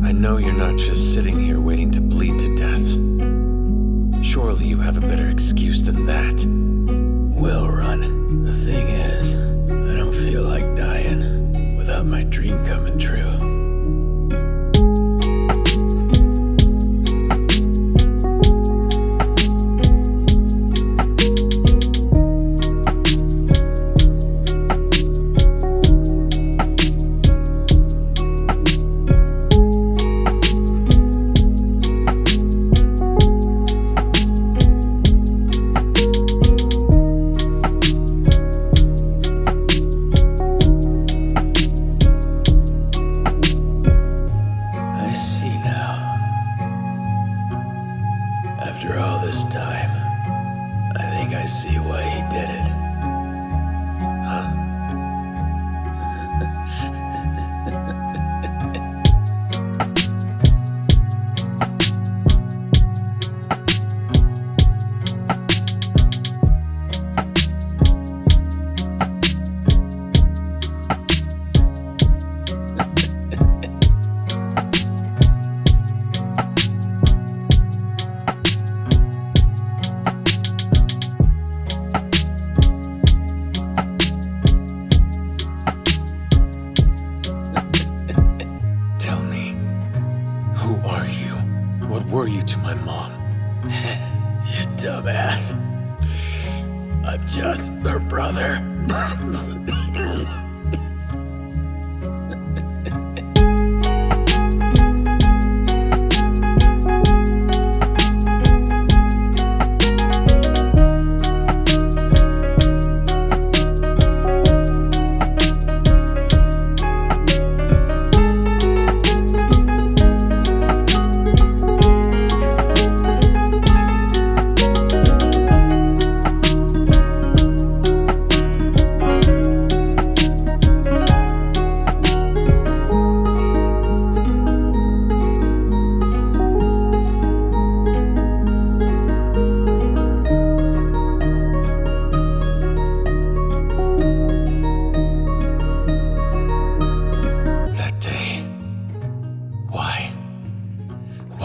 I know you're not just sitting here waiting to bleed to death. Surely you have a better excuse than that. Will run. The thing is, I don't feel like dying without my dream coming true. Time, I think I see why he did it. Who are you? What were you to my mom? You dumbass. I'm just her brother.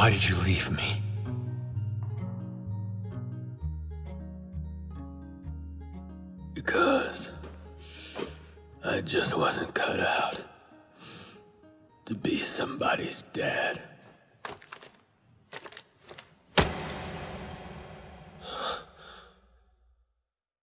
Why did you leave me? Because I just wasn't cut out to be somebody's dad.